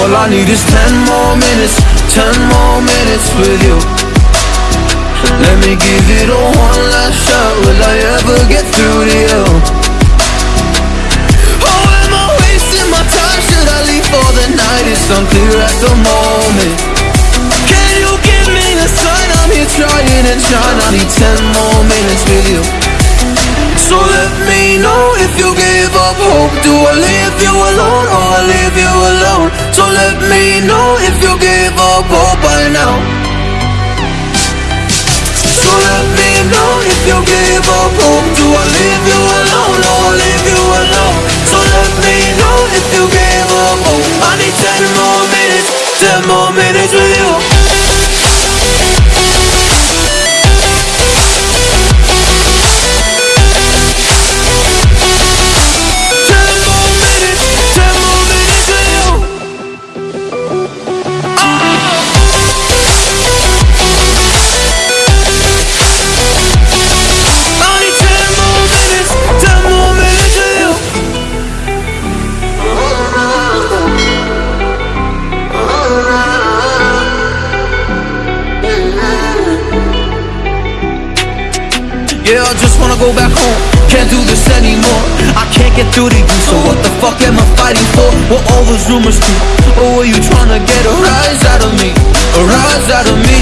I need is ten more minutes, ten more minutes with you. Let me give it a one last shot, will I ever get through to you? Oh, am I wasting my time, should I leave for the night? It's unclear at the moment. Can you give me a sign, I'm here trying and trying I need ten more minutes with you. So let me know if you give up hope. Do I leave you alone or I leave up now So let me know if you give up hope Do I leave you alone oh, or leave you alone? So let me know if you give up hope. I need ten more minutes, ten more minutes with you Yeah, I just wanna go back home Can't do this anymore I can't get through to you So what the fuck am I fighting for? What all those rumors do? Or were you trying to get a rise out of me? A rise out of me?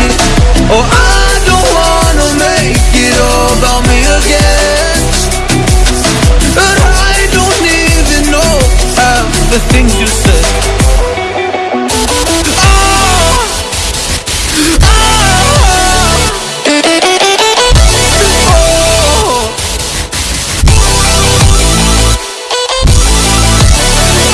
Or I don't wanna make it all about me again And I don't even know half the things